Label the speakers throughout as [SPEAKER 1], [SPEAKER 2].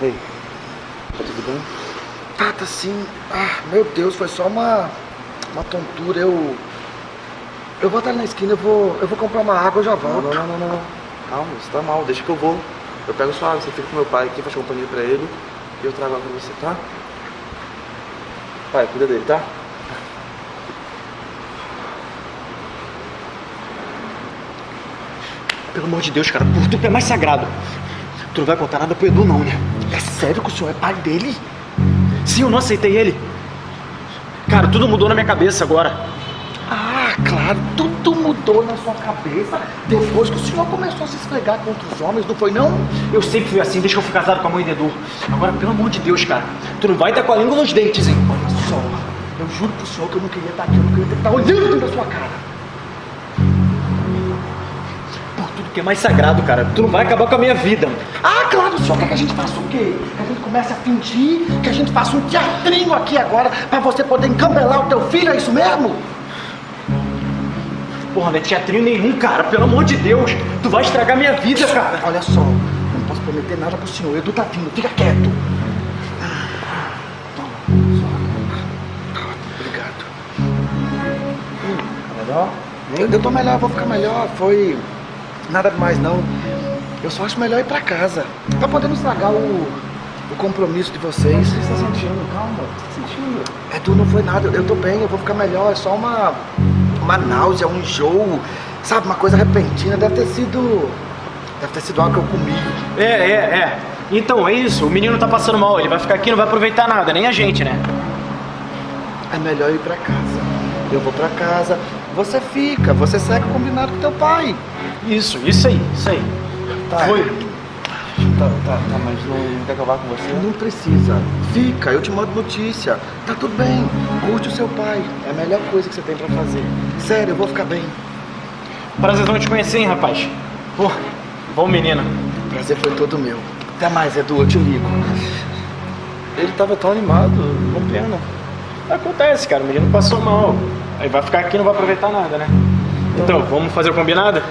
[SPEAKER 1] Ei, tá tudo bem?
[SPEAKER 2] Tá, tá sim. Ah, meu Deus, foi só uma, uma tontura. Eu. Eu vou estar na esquina, eu vou, eu vou comprar uma água, eu já
[SPEAKER 1] Não,
[SPEAKER 2] volto.
[SPEAKER 1] não, não, não, não. Calma, você tá mal, deixa que eu vou. Eu pego sua água, você fica com meu pai aqui, faz companhia pra ele e eu trago água pra você, tá? Pai, cuida dele, tá?
[SPEAKER 3] Pelo amor de Deus, cara, por tu é mais sagrado. Tu não vai contar nada pro Edu, não, né?
[SPEAKER 2] É sério que o senhor é pai dele?
[SPEAKER 3] Sim, eu não aceitei ele. Cara, tudo mudou na minha cabeça agora.
[SPEAKER 2] Ah, claro, tudo mudou na sua cabeça depois que o senhor começou a se esfregar contra os homens, não foi não?
[SPEAKER 3] Eu sempre fui assim, desde que eu fui casado com a mãe do Edu. Agora, pelo amor de Deus, cara, tu não vai estar com a língua nos dentes, hein?
[SPEAKER 2] Olha só, eu juro pro senhor que eu não queria estar aqui, eu não queria ter que estar olhando da sua cara.
[SPEAKER 3] Que é mais sagrado, cara. Tu não vai acabar com a minha vida.
[SPEAKER 2] Ah, claro, o senhor quer que a gente faça o quê? Que a gente comece a fingir, que a gente faça um teatrinho aqui agora pra você poder encambelar o teu filho, é isso mesmo?
[SPEAKER 3] Porra, não é teatrinho nenhum, cara. Pelo amor de Deus. Tu vai estragar minha vida, cara.
[SPEAKER 2] Olha só, eu não posso prometer nada pro senhor, Edu tá vindo, fica quieto. Só. Obrigado.
[SPEAKER 1] Tá legal?
[SPEAKER 2] Eu, eu tô melhor, vou ficar melhor. Foi nada demais não. Eu só acho melhor ir pra casa. Pra poder não estragar o, o compromisso de vocês.
[SPEAKER 1] O que você tá sentindo? Calma, o que você tá sentindo?
[SPEAKER 2] Edu, não foi nada. Eu, tô bem, eu vou ficar melhor. É só uma, uma náusea, um enjoo. Sabe, uma coisa repentina. Deve ter sido. Deve ter sido algo que eu comi.
[SPEAKER 3] É, é, é. Então, é isso. O menino tá passando mal. Ele vai ficar aqui e não vai aproveitar nada, nem a gente, né?
[SPEAKER 2] É melhor ir pra casa. Eu vou pra casa. Você fica, você segue o combinado com teu pai.
[SPEAKER 3] Isso, isso aí, isso aí.
[SPEAKER 2] Tá.
[SPEAKER 3] Foi.
[SPEAKER 1] Tá, tá, tá, mas não, quer acabar com você?
[SPEAKER 2] Não precisa. Fica, eu te mando notícia. Tá tudo bem. Curte o seu pai. É a melhor coisa que você tem pra fazer. Sério, eu vou ficar bem.
[SPEAKER 3] Prazerzão te conhecer, hein, rapaz. Pô, bom menino.
[SPEAKER 2] Prazer foi todo meu. Até mais, Edu, eu te ligo.
[SPEAKER 1] Ele tava tão animado, uma pena.
[SPEAKER 3] Acontece, cara. O menino passou mal. Aí vai ficar aqui e não vai aproveitar nada, né? Então, vamos fazer o combinado?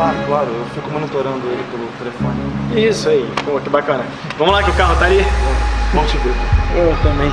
[SPEAKER 1] Tá, claro, eu fico monitorando ele pelo telefone.
[SPEAKER 3] Isso aí. Pô, que bacana. Vamos lá que o carro tá ali.
[SPEAKER 1] Bom te ver.
[SPEAKER 3] Eu também.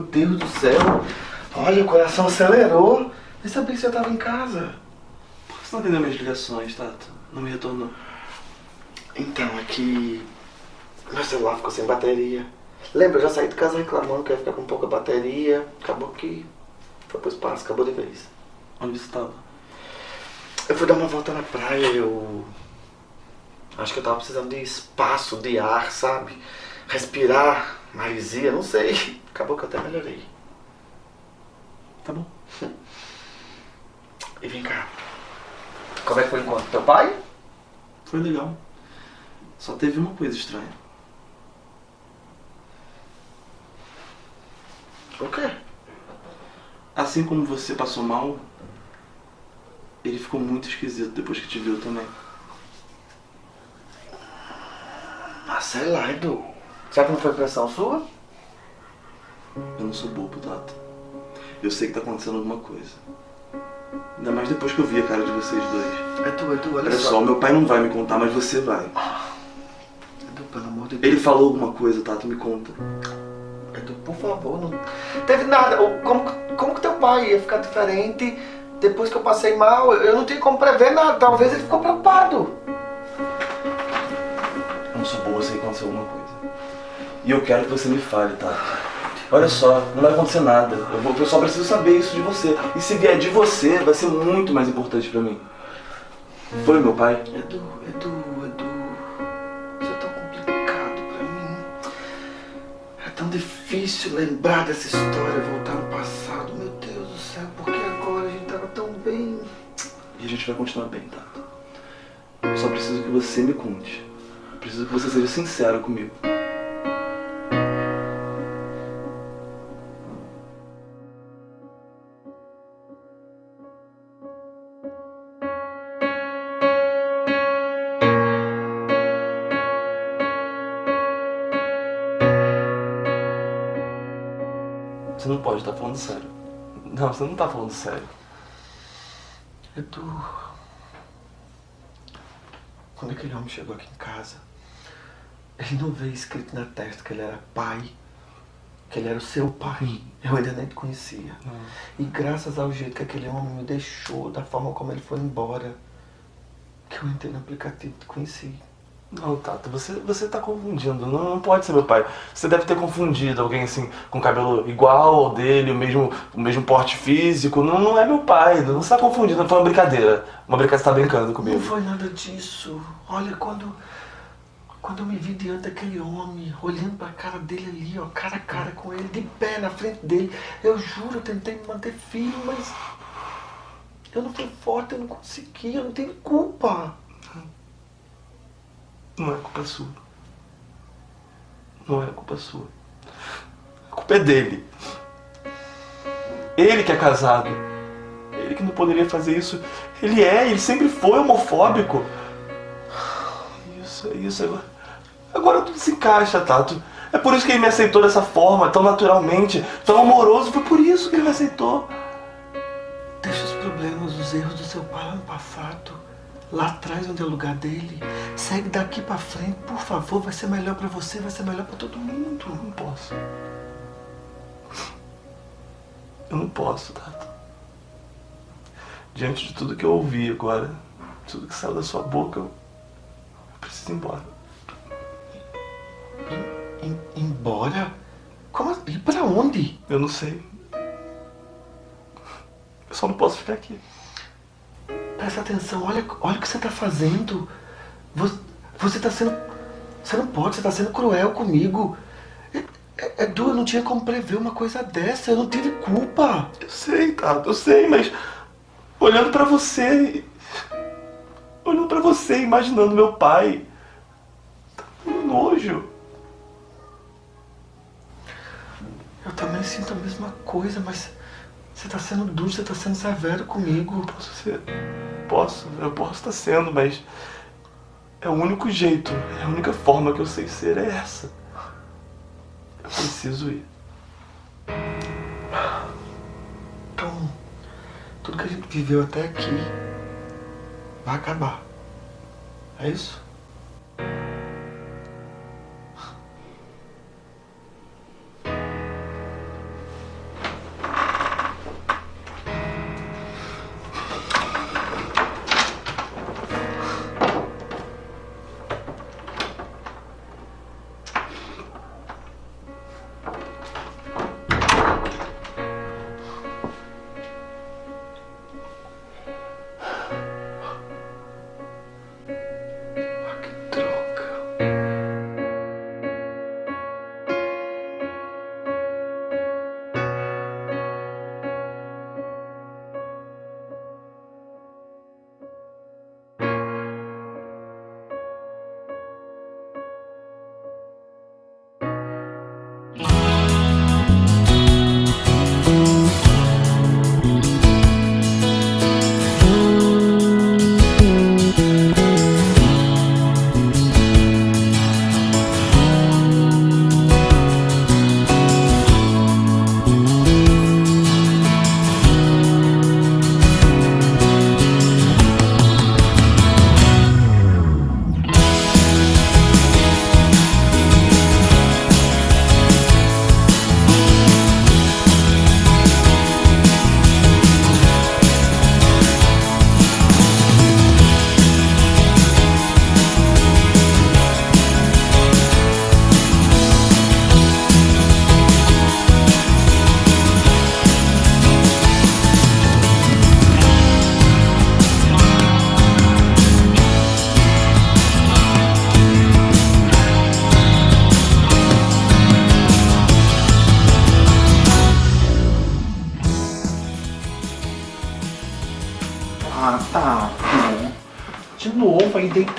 [SPEAKER 2] Deus do céu. Olha, o coração acelerou. Nem sabia que você tava em casa.
[SPEAKER 1] Por que você não atendeu minhas ligações, Tato? Não me retornou.
[SPEAKER 2] Então, é que meu celular ficou sem bateria. Lembra, eu já saí de casa reclamando que ia ficar com pouca bateria. Acabou que foi pro espaço, acabou de vez.
[SPEAKER 1] Onde você tava?
[SPEAKER 2] Eu fui dar uma volta na praia, eu. Acho que eu tava precisando de espaço, de ar, sabe? Respirar, maresia, não sei. Acabou que eu até melhorei.
[SPEAKER 1] Tá bom.
[SPEAKER 2] E vem cá. Como é que foi o encontro? Teu pai?
[SPEAKER 1] Foi legal. Só teve uma coisa estranha.
[SPEAKER 2] O quê?
[SPEAKER 1] Assim como você passou mal, ele ficou muito esquisito depois que te viu também.
[SPEAKER 2] Ah, sei lá, Edu. Será que não foi pressão sua?
[SPEAKER 1] Eu não sou bobo, Tato. Eu sei que tá acontecendo alguma coisa. Ainda mais depois que eu vi a cara de vocês dois.
[SPEAKER 2] Edu, Edu, olha
[SPEAKER 1] Olha só, meu pai não vai me contar, mas você vai.
[SPEAKER 2] Edu, pelo amor de Deus.
[SPEAKER 1] Ele falou alguma coisa, Tato, me conta.
[SPEAKER 2] Edu, por favor, não teve nada. Como, como que teu pai ia ficar diferente depois que eu passei mal? Eu não tinha como prever nada. Talvez ele ficou preocupado.
[SPEAKER 1] Eu não sou bobo, eu sei que aconteceu alguma coisa. E eu quero que você me fale, Tato. Olha só, não vai acontecer nada. Eu, vou, eu só preciso saber isso de você. E se vier de você, vai ser muito mais importante pra mim. Foi meu pai?
[SPEAKER 2] Edu, Edu, Edu. Isso é tão complicado pra mim. É tão difícil lembrar dessa história, voltar no passado. Meu Deus do céu, por que agora a gente tava tão bem?
[SPEAKER 1] E a gente vai continuar bem, Tato. Eu só preciso que você me conte. Eu preciso que você seja sincero comigo. Você não pode estar falando sério. Não, você não tá falando sério.
[SPEAKER 2] Edu. Quando aquele homem chegou aqui em casa, ele não veio escrito na testa que ele era pai, que ele era o seu pai. Eu ainda nem te conhecia. E graças ao jeito que aquele homem me deixou, da forma como ele foi embora, que eu entrei no aplicativo e te conheci.
[SPEAKER 1] Não, Tato, você, você tá confundindo. Não, não pode ser meu pai. Você deve ter confundido alguém assim, com cabelo igual ao dele, o mesmo, o mesmo porte físico. Não, não é meu pai. Não você tá confundindo. Foi uma brincadeira. Uma brincadeira, você tá brincando comigo.
[SPEAKER 2] Não foi nada disso. Olha, quando, quando eu me vi diante daquele homem, olhando pra cara dele ali, ó, cara a cara com ele, de pé na frente dele, eu juro, eu tentei me manter firme, mas eu não fui forte, eu não consegui, eu não tenho culpa.
[SPEAKER 1] Não é culpa sua. Não é culpa sua. A culpa é dele. Ele que é casado. Ele que não poderia fazer isso. Ele é, ele sempre foi homofóbico. Isso, isso. Agora, agora tudo se encaixa, Tato. É por isso que ele me aceitou dessa forma, tão naturalmente, tão amoroso. Foi por isso que ele me aceitou.
[SPEAKER 2] Deixa os problemas, os erros do seu pai no passado. Lá atrás, onde é o lugar dele. Segue daqui pra frente, por favor. Vai ser melhor pra você, vai ser melhor pra todo mundo.
[SPEAKER 1] Eu não posso. Eu não posso, Tato. Diante de tudo que eu ouvi agora, tudo que saiu da sua boca, eu, eu preciso ir embora.
[SPEAKER 2] Embora? Como assim? Ir pra onde?
[SPEAKER 1] Eu não sei. Eu só não posso ficar aqui.
[SPEAKER 2] Presta atenção, olha, olha o que você tá fazendo. Você, você tá sendo. Você não pode, você tá sendo cruel comigo. É- é- Edu, eu não tinha como prever uma coisa dessa, eu não tive culpa.
[SPEAKER 1] Eu sei, Tato, eu sei, mas olhando pra você, olhando pra você, imaginando meu pai, tá dando nojo.
[SPEAKER 2] Eu também sinto a mesma coisa, mas você tá sendo duro, você tá sendo severo comigo.
[SPEAKER 1] Posso ser. Posso, eu posso estar sendo, mas. É o único jeito, é a única forma que eu sei ser é essa. Eu preciso ir.
[SPEAKER 2] Então, tudo que a gente viveu até aqui vai acabar. É isso?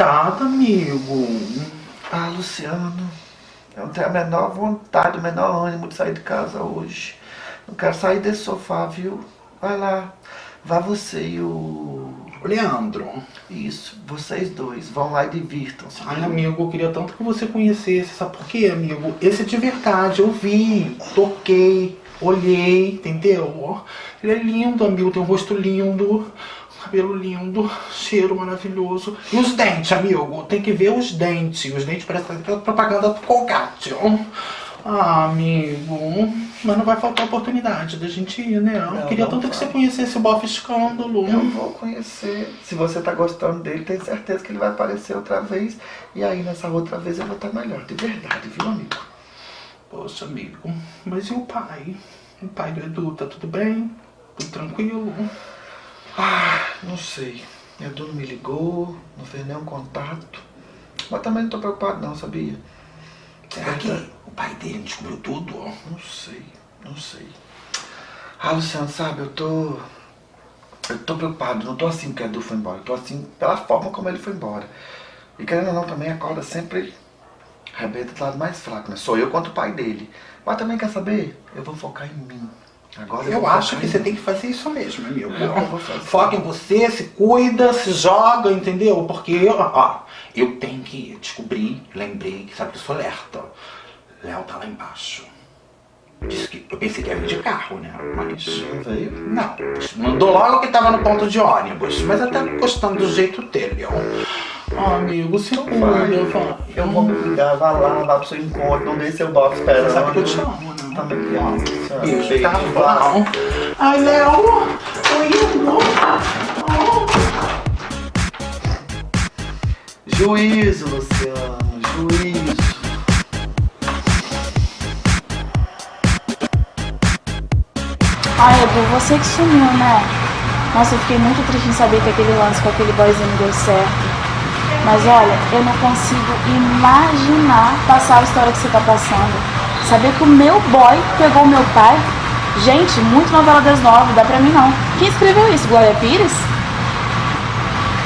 [SPEAKER 4] Deitado, amigo.
[SPEAKER 2] Ah, Luciano, eu não tenho a menor vontade, o menor ânimo de sair de casa hoje. Não quero sair desse sofá, viu? Vai lá, vá você e o...
[SPEAKER 4] Leandro.
[SPEAKER 2] Isso, vocês dois, vão lá e divirtam-se.
[SPEAKER 4] Ai, amigo, eu queria tanto que você conhecesse. Sabe por quê, amigo? Esse é de verdade. Eu vi, toquei, olhei, entendeu? Ele é lindo, amigo. Tem um rosto lindo, cabelo lindo, cheiro maravilhoso. E os dentes, amigo? Tem que ver os dentes. Os dentes parecem aquela propaganda do Colgate. ó. Ah, amigo. Mas não vai faltar oportunidade da gente ir, né? Eu
[SPEAKER 2] Não,
[SPEAKER 4] queria
[SPEAKER 2] não
[SPEAKER 4] tanto que
[SPEAKER 2] vai.
[SPEAKER 4] você conhecesse o Bof Escândalo.
[SPEAKER 2] Eu vou conhecer. Se você tá gostando dele, tenho certeza que ele vai aparecer outra vez. E aí, nessa outra vez, eu vou estar melhor. De verdade, viu, amigo?
[SPEAKER 4] Poxa, amigo. Mas e o pai? O pai do Edu, tá tudo bem? Tudo tranquilo?
[SPEAKER 2] Ah, não sei. Edu não me ligou, não fez nenhum contato. Mas também não tô preocupado não, sabia?
[SPEAKER 4] Será que o pai dele descobriu tudo?
[SPEAKER 2] Não sei, não sei. Ah, Luciano, sabe, eu tô. Eu tô preocupado, não tô assim porque o Edu foi embora, eu tô assim pela forma como ele foi embora. E querendo ou não, também a corda sempre rebenta do lado mais fraco, né? Sou eu contra o pai dele. Mas também quer saber? Eu vou focar em mim. Agora eu,
[SPEAKER 4] acho que você tem que fazer isso mesmo, amigo.
[SPEAKER 2] Fazer.
[SPEAKER 4] Foca em você, se cuida, se joga, entendeu? Porque, ó, eu tenho que descobrir, lembrei que sabe que eu sou lerta. Léo tá lá embaixo. Disse que eu pensei que ia vir de carro, né? Mas.
[SPEAKER 2] Não veio?
[SPEAKER 4] Não, mandou logo que tava no ponto de ônibus, mas até gostando do jeito dele, ó. Ah, amigo, se cuida,
[SPEAKER 2] Vai.
[SPEAKER 4] vai.
[SPEAKER 2] Eu vou me cuidar, vá lá, vá pro seu encontro, não deixe seu esperando.
[SPEAKER 4] Você sabe que eu te amo?
[SPEAKER 2] Também Luciano.
[SPEAKER 4] Beijo, tá bom. Ai, Léo, oi.
[SPEAKER 2] Juízo, Luciano, juízo.
[SPEAKER 5] Ai, Edu, você que sumiu, né? Nossa, eu fiquei muito triste em saber que aquele lance com aquele boyzinho deu certo. Mas olha, eu não consigo imaginar passar a história que você tá passando. Saber que o meu boy pegou o meu pai. Gente, muito novela das nove, dá pra mim não. Quem escreveu isso? Glória Pires?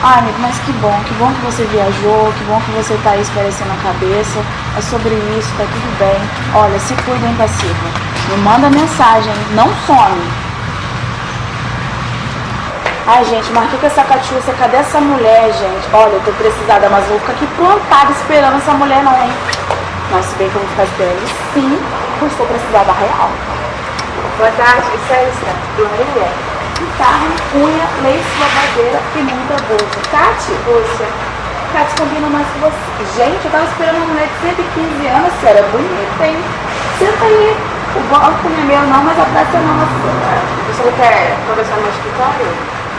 [SPEAKER 5] Ai, amigo, mas que bom, que bom que você viajou, que bom que você tá aí esparecendo a cabeça. É sobre isso, tá tudo bem. Olha, se cuida, hein, passiva. Me manda mensagem, não some. Ai, gente, marquei com essa catiúcia, cadê essa mulher, gente? Olha, eu tô precisada, mas vou ficar aqui plantada esperando essa mulher não, hein? Mas se bem que eu vou ficar esperando sim, eu estou precisada real. Boa tarde, licença. Glorinha. Guitarra, unha, lace, lavadeira e muita bolsa. Tati? Poxa. Tati combina mais com você. Gente, eu tava esperando uma mulher de 115 anos, você era bonita, hein? Senta aí. O banco não é meu não, mas a praça é nossa. Você não quer conversar no escritório?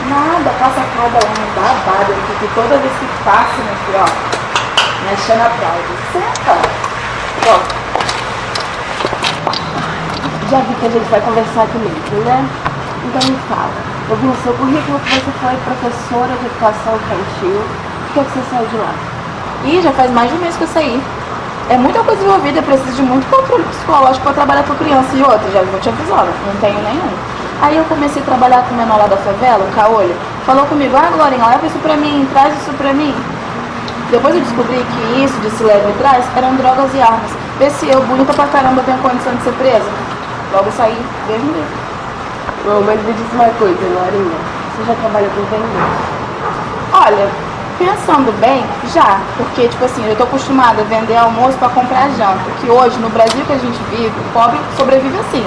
[SPEAKER 5] Nada, passa cada um babado aqui, que toda vez que passa, meu filho, ó, me achando aplauso. Senta. Ó, já vi que a gente vai conversar comigo, né? Então me fala. Eu vi no seu currículo que você foi professora de educação infantil. Por que, que você saiu de lá? Ih, já faz mais de um mês que eu saí. É muita coisa envolvida, preciso de muito controle psicológico para trabalhar com criança. E outra, já vou te avisando, não tenho nenhum. Aí eu comecei a trabalhar com o menor lá da favela, o Caolho. Falou comigo, ah, Glorinha, leva isso pra mim, traz isso pra mim. Depois eu descobri que isso de se leva e traz eram drogas e armas. Vê se eu, bonita pra caramba, tenho condição de ser presa. Logo saí, Deus me livre.
[SPEAKER 6] Bom, mas me diz uma coisa, Lorinha. Você já trabalha com vender?
[SPEAKER 5] Olha, pensando bem, já. Porque, tipo assim, eu tô acostumada a vender almoço pra comprar janta. Que hoje, no Brasil que a gente vive, o pobre sobrevive assim.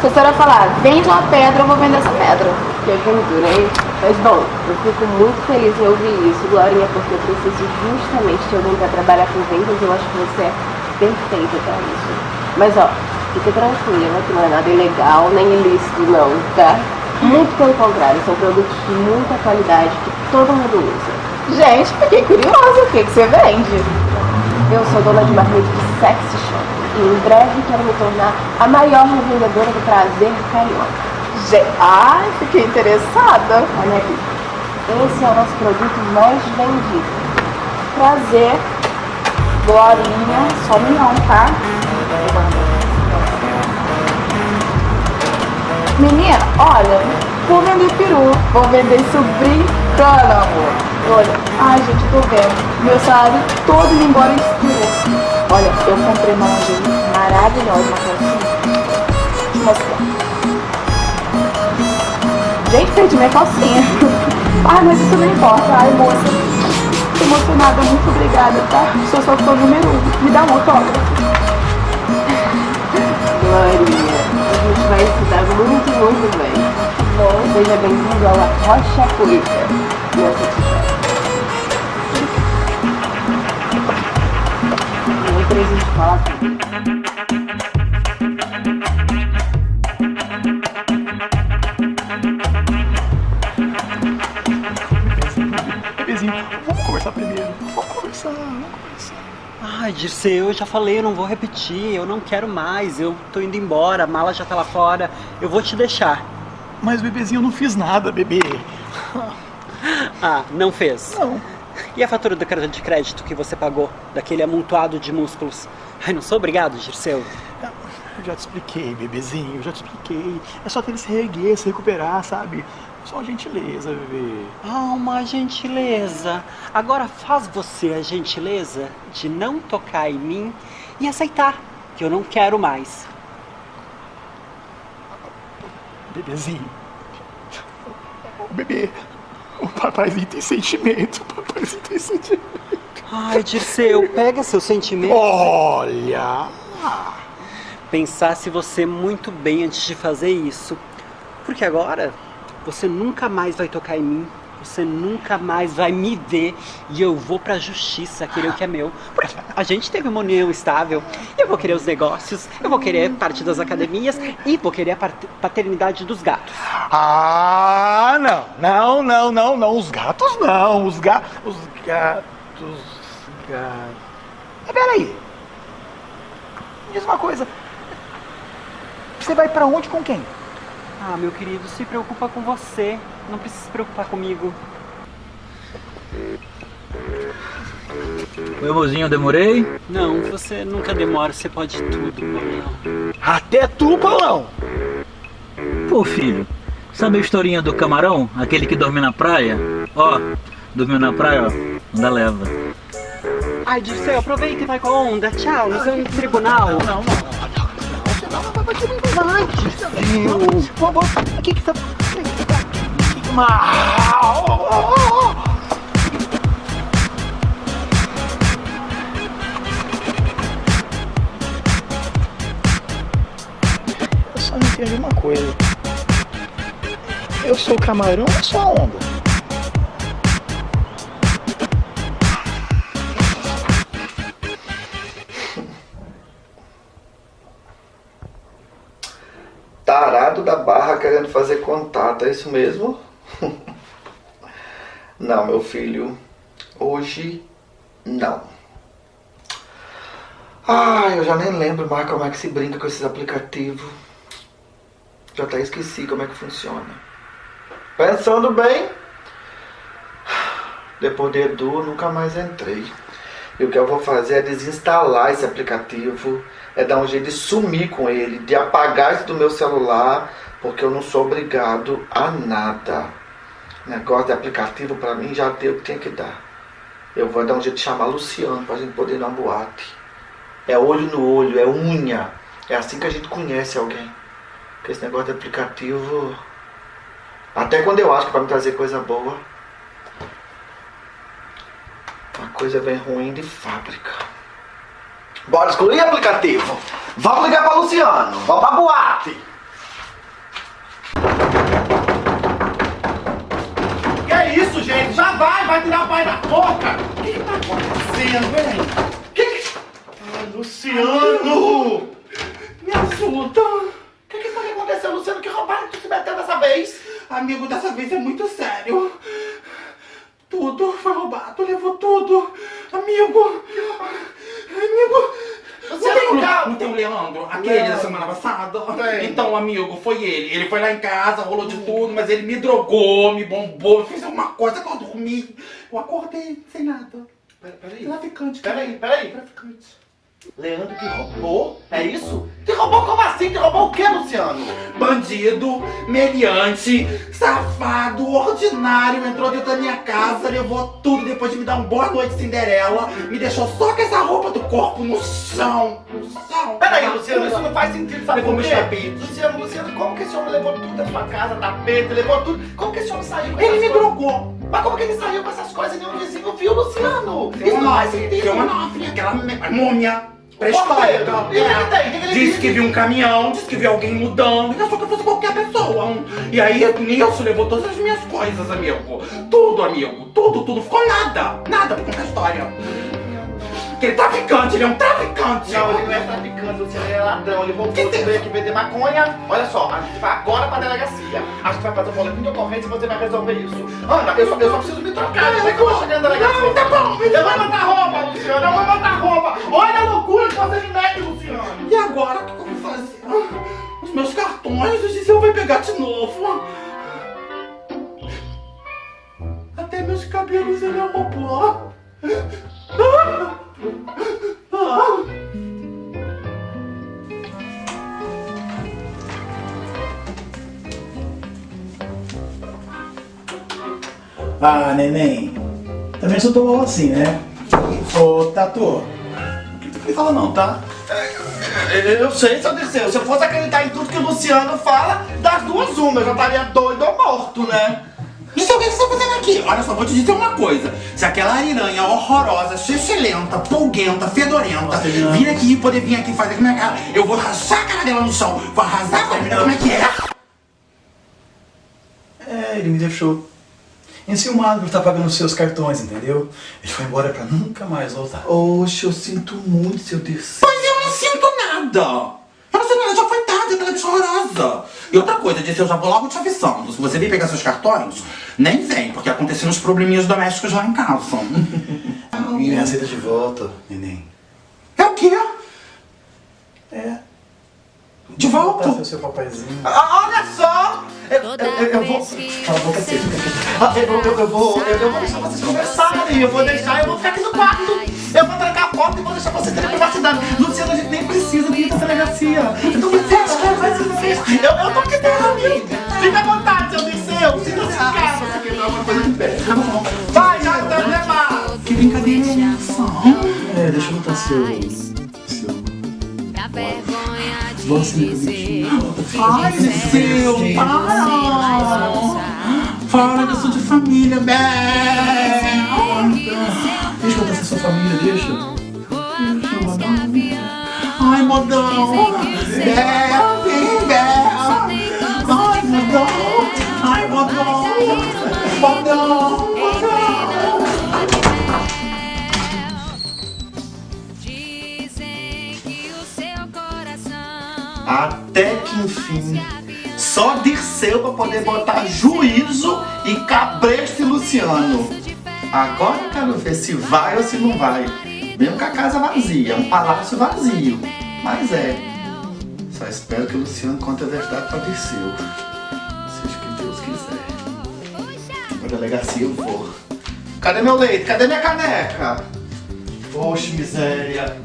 [SPEAKER 5] Se a senhora falar, vende uma pedra, eu vou vender essa pedra.
[SPEAKER 6] Que aventura, hein? Mas bom, eu fico muito feliz em ouvir isso, Glorinha, porque eu preciso justamente de alguém para trabalhar com vendas eu acho que você é perfeita para isso. Mas ó, fica tranquila que não é nada ilegal nem ilícito não, tá? Muito pelo contrário, são produtos de muita qualidade que todo mundo usa.
[SPEAKER 5] Gente, fiquei curiosa. O que, que você vende?
[SPEAKER 6] Eu sou dona de uma rede de sexy shop e em breve quero me tornar a maior revendedora do prazer carioca.
[SPEAKER 5] Ai, fiquei interessada.
[SPEAKER 6] Olha aqui, esse é o nosso produto mais vendido.
[SPEAKER 5] Prazer. Glorinha. Some não, tá? Menina, olha, vou vender peru, vou vender sobrinho
[SPEAKER 6] brincando, amor.
[SPEAKER 5] Olha, ai gente, tô vendo. Meu salário todo indo embora expirou. Olha, eu comprei uma lingerie maravilhosa. Deixa eu mostrar. Gente, perdi minha calcinha. Ai, mas isso não importa. Ai, moça. Tô emocionada, muito obrigada, tá? Sou sua fã número um. Me dá um autógrafo.
[SPEAKER 6] Glorinha, a gente vai se dar muito, muito bem. Bom, seja bem-vindo ao Rocha Cuica. Nossa tia. Outra a gente fala tudo.
[SPEAKER 7] Dirceu, eu já falei, eu não vou repetir, eu não quero mais, eu tô indo embora, a mala já tá lá fora, eu vou te deixar.
[SPEAKER 4] Mas, bebezinho, eu não fiz nada, bebê.
[SPEAKER 7] Ah, não fez?
[SPEAKER 4] Não.
[SPEAKER 7] E a fatura do cartão de crédito que você pagou, daquele amontoado de músculos? Ai, não sou obrigado, Dirceu.
[SPEAKER 4] Eu já te expliquei, bebezinho, eu já te expliquei. É só ter ele se reerguer, se recuperar, sabe? Só uma gentileza, bebê.
[SPEAKER 7] Ah, uma gentileza. Agora faz você a gentileza de não tocar em mim e aceitar que eu não quero mais.
[SPEAKER 4] Bebezinho. Ô, Bebê, o papaizinho tem sentimento, o papaizinho tem sentimento.
[SPEAKER 7] Ai, Dirceu, pega seu sentimento.
[SPEAKER 4] Olha!
[SPEAKER 7] Pensasse você muito bem antes de fazer isso. Porque agora você nunca mais vai tocar em mim. Você nunca mais vai me ver e eu vou pra justiça querer o que é meu. Porque a gente teve uma união estável. Eu vou querer os negócios, eu vou querer parte das academias e vou querer a pat- paternidade dos gatos.
[SPEAKER 4] Ah, não, não, não, não, não. Os gatos não. Os gatos. Os gatos. Gatos. Mas peraí. Me diz uma coisa. Você vai pra onde com quem?
[SPEAKER 7] Ah, meu querido, se preocupa com você. Não precisa se preocupar comigo.
[SPEAKER 8] Oi, mozinho, demorei?
[SPEAKER 7] Não, você nunca demora, você pode tudo, Paulão.
[SPEAKER 4] Até tu, Paulão.
[SPEAKER 8] Pô, filho, sabe a historinha do camarão? Aquele que dorme na praia? Ó, dormiu na praia, ó, ainda leva.
[SPEAKER 7] Ai, Dirceu, aproveita e vai com a onda. Tchau, no seu tribunal.
[SPEAKER 4] Não, não, não. Vamos. O que que tá... Mal. Eu só não entendi uma coisa. Eu sou o camarão ou sou a onda?
[SPEAKER 2] Contato, é isso mesmo? Não, meu filho, hoje não. Ai, eu já nem lembro mais como é que se brinca com esses aplicativos. Já até esqueci como é que funciona. Pensando bem, depois de Edu, nunca mais entrei. E o que eu vou fazer é desinstalar esse aplicativo, é dar um jeito de sumir com ele, de apagar isso do meu celular, porque eu não sou obrigado a nada. Negócio de aplicativo pra mim já deu o que tinha que dar. Eu vou dar um jeito de chamar Luciano pra gente poder ir numa boate. É olho no olho, é unha. É assim que a gente conhece alguém. Porque esse negócio de aplicativo. Até quando eu acho que vai me trazer coisa boa, a coisa vem ruim de fábrica. Bora excluir aplicativo. Vamos ligar pra Luciano. Vamos pra boate.
[SPEAKER 4] Que é isso, gente? Já vai, vai tirar o pai da porta. O que que tá acontecendo, hein? Que que... Ai, Luciano! Me ajuda. O que que foi que aconteceu, Luciano? Que roubaram que tu se meteu dessa vez? Amigo, dessa vez é muito sério. Tudo foi roubado, levou tudo. Amigo. Amigo. Não tem, um, não tem um Leandro, aquele da semana passada? Então, amigo, foi ele. Ele foi lá em casa, rolou de tudo, mas ele me drogou, me bombou, fez alguma coisa que eu dormi. Eu acordei sem nada.
[SPEAKER 2] Peraí.
[SPEAKER 4] Traficante.
[SPEAKER 2] Peraí, peraí.
[SPEAKER 4] Traficante.
[SPEAKER 2] Leandro que roubou? É isso? Que roubou como assim?
[SPEAKER 4] Te roubou o quê, Luciano? Bandido, meliante, safado, ordinário, entrou dentro da minha casa, levou tudo depois de me dar um boa noite Cinderela, me deixou só com essa roupa do corpo no chão, no chão.
[SPEAKER 2] Peraí, Luciano, isso não faz sentido, sabe
[SPEAKER 4] Levou meus tapetes.
[SPEAKER 2] Luciano, Luciano, como que esse homem levou tudo da sua casa, tapete, levou tudo? Como que esse homem saiu com
[SPEAKER 4] Ele me drogou.
[SPEAKER 2] Mas como que ele saiu com essas coisas e nenhum vizinho viu, Luciano? Isso não faz sentido.
[SPEAKER 4] tem uma nofre, aquela múmia
[SPEAKER 2] E o? O que que ele
[SPEAKER 4] Disse
[SPEAKER 2] disse?
[SPEAKER 4] que viu um caminhão, disse que viu alguém mudando, e achou que eu fosse qualquer pessoa. um- E aí, nisso, levou todas as minhas coisas, amigo. Tudo, amigo. Tudo, tudo. Ficou nada. Nada pra contar a história. Que ele é traficante, ele é um traficante.
[SPEAKER 2] Não, ele não é traficante, Luciano, ele é ladrão. Ele de
[SPEAKER 4] tem?
[SPEAKER 2] veio aqui vender maconha. Olha só, a gente vai agora pra delegacia. A gente vai fazer um boletim de ocorrência e você vai resolver isso. Ana, eu só, eu só preciso me trocar. Como é que eu vou chegar na delegacia?
[SPEAKER 4] Não, tá bom.
[SPEAKER 2] Eu vou botar roupa, Luciano. Eu vou botar roupa. Olha a loucura
[SPEAKER 4] novo. Até meus cabelos ele roubou. Ah! Ah!
[SPEAKER 9] Ah, neném. Também sou tão assim, né? Ô, Tatu. Não fala não, tá?
[SPEAKER 2] Eu sei, seu Dirceu. Se eu fosse acreditar em tudo que o Luciano fala, das duas uma, eu já estaria doido ou morto, né?
[SPEAKER 4] Isso é o que você tá fazendo aqui? Olha só, vou te dizer uma coisa. Se aquela ariranha horrorosa, xixelenta, polguenta, fedorenta,
[SPEAKER 9] Nossa,
[SPEAKER 4] vir aqui, poder vir aqui fazer com a minha cara, eu vou rachar a cara dela no chão, vou arrasar com a menina, como é que é?
[SPEAKER 9] É, ele me deixou enciumado por estar pagando os seus cartões, entendeu? Ele foi embora pra nunca mais voltar.
[SPEAKER 2] Oxe, eu sinto muito, seu Dirceu.
[SPEAKER 4] Pois eu não sinto nada. Nada, já foi tarde, aquela bicha horrorosa. E outra coisa, disse, eu já vou logo te avisando. Se você vir pegar seus cartões, nem vem, porque aconteceram uns probleminhas domésticos lá em casa.
[SPEAKER 9] E me aceita de volta, neném.
[SPEAKER 4] É o quê?
[SPEAKER 9] É.
[SPEAKER 4] De volta?
[SPEAKER 9] Ser seu papaizinho.
[SPEAKER 2] Ah, Olha só! Eu, eu, eu, eu vou. Ah, eu, eu, eu vou. Eu, eu vou deixar vocês conversarem. Eu vou deixar, eu vou ficar aqui no quarto. Eu vou trancar a porta e vou deixar vocês terem privacidade. Luciano, a gente nem precisa de ir pra delegacia. Então você se ver? Eu, eu tô aqui dentro, amigo. Fica à vontade, seu Dirceu. Sinta-se em casa se quebrar alguma coisa de pé. Vai, já até mais.
[SPEAKER 4] Que brincadeira é essa?
[SPEAKER 9] É, deixa eu botar seu.
[SPEAKER 10] Vergonha de
[SPEAKER 9] Você
[SPEAKER 10] dizer
[SPEAKER 4] Ai, Liceu, para! Fala que eu sou de família, Bé!
[SPEAKER 9] Deixa eu ser sua família, deixa.
[SPEAKER 4] Ai, modão! Bé!
[SPEAKER 2] Poder botar juízo e cabresto Luciano. Agora eu quero ver se vai ou se não vai. Mesmo com a casa vazia, um palácio vazio. Mas é. Só espero que o Luciano conte a verdade pra Dirceu. Seja o que Deus quiser. Pra delegacia eu vou. Cadê meu leite? Cadê minha caneca? Oxe, miséria.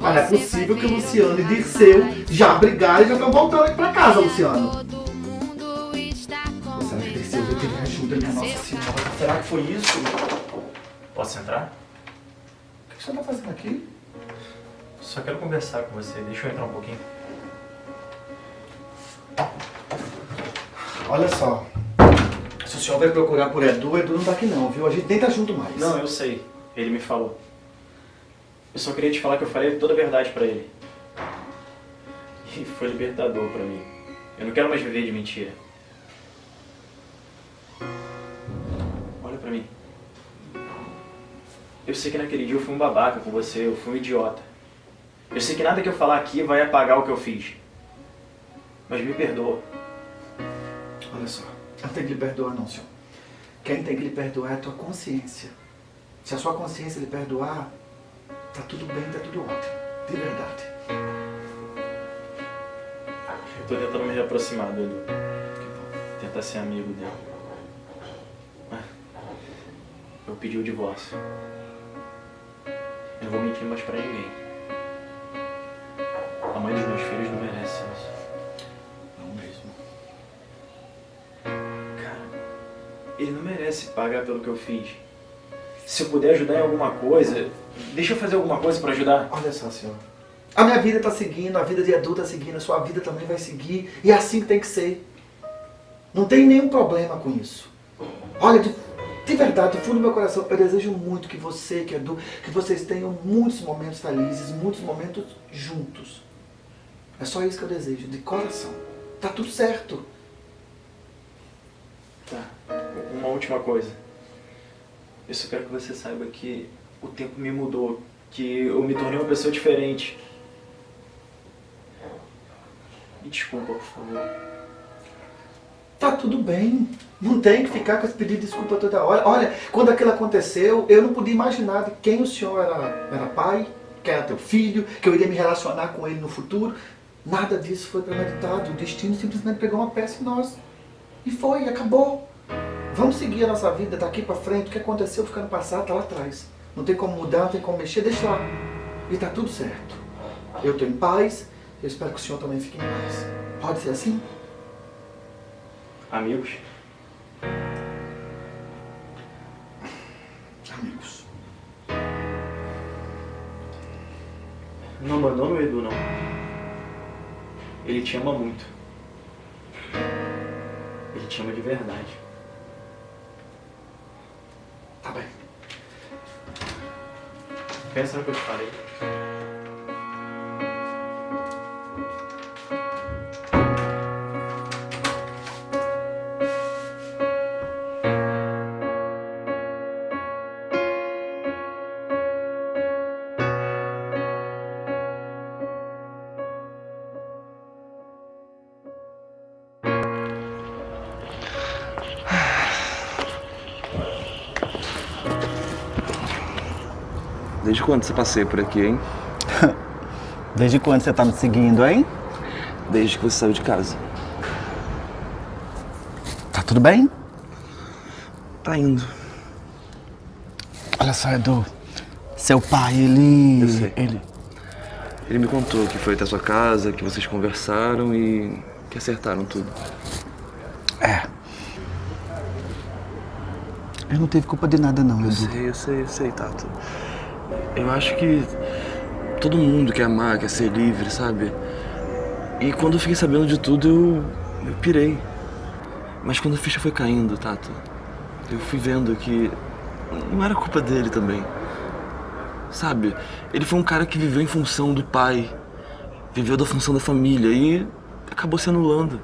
[SPEAKER 2] Mas é possível que o Luciano e Dirceu já brigaram e já estão voltando aqui pra casa, Luciano.
[SPEAKER 10] Todo mundo está com
[SPEAKER 2] Será que Dirceu vai pedir ajuda, minha Nossa Senhora? Será que foi isso?
[SPEAKER 3] Posso entrar?
[SPEAKER 2] O que você tá fazendo aqui?
[SPEAKER 3] Só quero conversar com você. Deixa eu entrar um pouquinho.
[SPEAKER 2] Olha só. Se o senhor vai procurar por Edu, Edu não tá aqui não, viu? A gente nem tá junto mais.
[SPEAKER 3] Não, eu sei. Ele me falou. Eu só queria te falar que eu falei toda a verdade pra ele. E foi libertador pra mim. Eu não quero mais viver de mentira. Olha pra mim. Eu sei que naquele dia eu fui um babaca com você, eu fui um idiota. Eu sei que nada que eu falar aqui vai apagar o que eu fiz. Mas me perdoa.
[SPEAKER 2] Olha só. Não tem que lhe perdoar não, senhor. Quem tem que lhe perdoar é a tua consciência. Se a sua consciência lhe perdoar, tá tudo bem, tá tudo ótimo. De verdade.
[SPEAKER 3] Eu tô tentando me reaproximar do Edu. Tentar ser amigo dele. Eu pedi o divórcio. Eu não vou mentir. mais pra ninguém. A mãe dos meus filhos não merece isso.
[SPEAKER 11] Não mesmo.
[SPEAKER 3] Cara, ele não merece pagar pelo que eu fiz. Se eu puder ajudar em alguma coisa, deixa eu fazer alguma coisa pra ajudar.
[SPEAKER 2] Olha só, senhor. A minha vida tá seguindo, a vida de adulto tá seguindo, a sua vida também vai seguir. E é assim que tem que ser. Não tem nenhum problema com isso. Olha, de, de verdade, do fundo do meu coração, eu desejo muito que você, que adulto, que vocês tenham muitos momentos felizes, muitos momentos juntos. É só isso que eu desejo, de coração. Tá tudo certo.
[SPEAKER 3] Tá. Uma última coisa. Eu só quero que você saiba que o tempo me mudou, que eu me tornei uma pessoa diferente. Me desculpa, por favor.
[SPEAKER 2] Tá tudo bem. Não tem que ficar com esse pedido de desculpa toda hora. Olha, quando aquilo aconteceu, eu não podia imaginar de quem o senhor era, era pai, que era teu filho, que eu iria me relacionar com ele no futuro. Nada disso foi premeditado. O destino simplesmente pegou uma peça em nós. E foi, acabou. Vamos seguir a nossa vida daqui pra frente. O que aconteceu fica no passado, tá lá atrás. Não tem como mudar, não tem como mexer, deixa lá. E tá tudo certo. Eu tô em paz, eu espero que o senhor também fique em paz. Pode ser assim?
[SPEAKER 3] Amigos?
[SPEAKER 2] Amigos.
[SPEAKER 3] Não abandona o Edu, não. Ele te ama muito. Ele te ama de verdade.
[SPEAKER 2] Tá bem.
[SPEAKER 3] Pensa no que eu te falei.
[SPEAKER 1] Desde quando você passeia por aqui, hein?
[SPEAKER 12] Desde quando você tá me seguindo, hein?
[SPEAKER 1] Desde que você saiu de casa.
[SPEAKER 12] Tá tudo bem?
[SPEAKER 1] Tá indo.
[SPEAKER 12] Olha só, Edu. Seu pai, ele.
[SPEAKER 1] Eu sei.
[SPEAKER 12] Ele.
[SPEAKER 1] Ele me contou que foi até sua casa, que vocês conversaram e que acertaram tudo.
[SPEAKER 12] É. Eu não teve culpa de nada, não,
[SPEAKER 1] Eu
[SPEAKER 12] Edu.
[SPEAKER 1] sei, eu sei, eu sei, Tato. Eu acho que todo mundo quer amar, quer ser livre, sabe? E quando eu fiquei sabendo de tudo, eu, eu pirei. Mas quando a ficha foi caindo, Tato, eu fui vendo que não era culpa dele também. Sabe? Ele foi um cara que viveu em função do pai, viveu da função da família e acabou se anulando.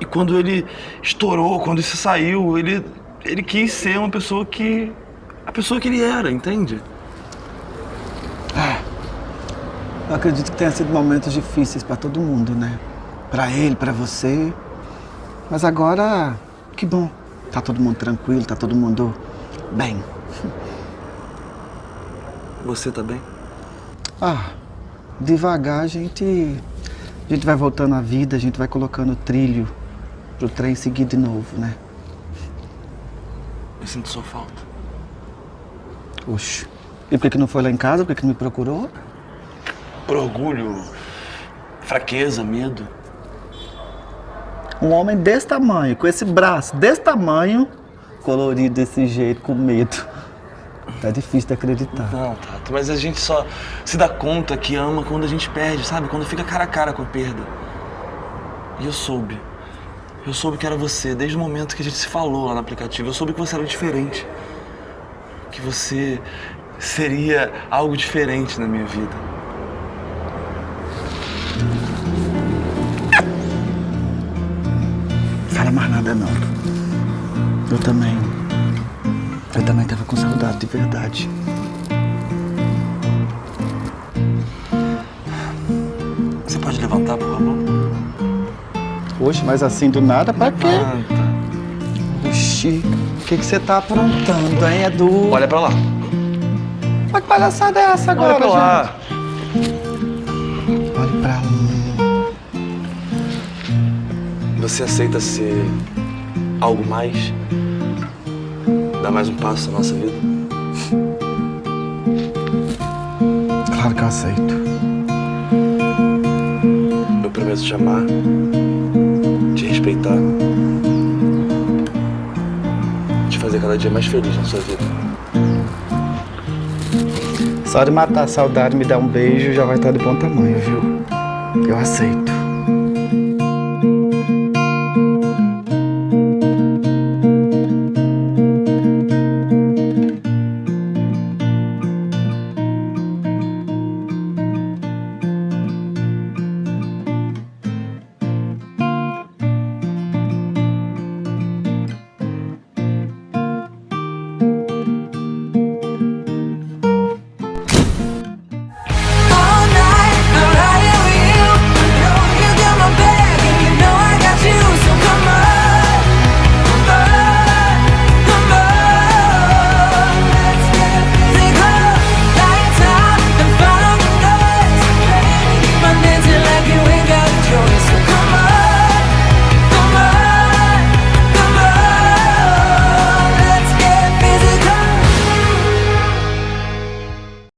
[SPEAKER 1] E quando ele estourou, quando isso saiu, ele, ele quis ser uma pessoa que. A pessoa que ele era, entende?
[SPEAKER 12] Eu acredito que tenha sido momentos difíceis pra todo mundo, né? Pra ele, pra você. Mas agora, que bom. Tá todo mundo tranquilo, tá todo mundo bem.
[SPEAKER 1] Você tá bem?
[SPEAKER 12] Ah, devagar a gente. A gente vai voltando à vida, a gente vai colocando trilho pro trem seguir de novo, né?
[SPEAKER 1] Eu sinto sua falta.
[SPEAKER 12] Oxe. E por que não foi lá em casa? Por que que não me procurou?
[SPEAKER 1] Por orgulho, fraqueza, medo.
[SPEAKER 12] Um homem desse tamanho, com esse braço desse tamanho, colorido desse jeito, com medo. Tá difícil de acreditar.
[SPEAKER 1] Não, Tato, mas a gente só se dá conta que ama quando a gente perde, sabe? Quando fica cara a cara com a perda. E eu soube. Eu soube que era você desde o momento que a gente se falou lá no aplicativo. Eu soube que você era diferente. Você seria algo diferente na minha vida.
[SPEAKER 12] Fala mais nada não. Eu também. Eu também tava com saudade de verdade.
[SPEAKER 1] Você pode levantar, por favor?
[SPEAKER 12] Oxe, mas assim do nada, pra quê?
[SPEAKER 1] Levanta.
[SPEAKER 12] Oxi, que que você tá aprontando, hein, Edu?
[SPEAKER 1] Olha pra lá.
[SPEAKER 12] Mas que palhaçada é essa agora,
[SPEAKER 1] Olha pra lá.
[SPEAKER 12] gente? Olhe pra lá.
[SPEAKER 1] Você aceita ser algo mais? Dar mais um passo na nossa vida? Claro que eu aceito. Eu prometo te amar, te respeitar, fazer cada dia mais feliz na sua vida.
[SPEAKER 2] Só de matar a saudade, me dar um beijo, já vai estar de bom tamanho, viu? Eu aceito.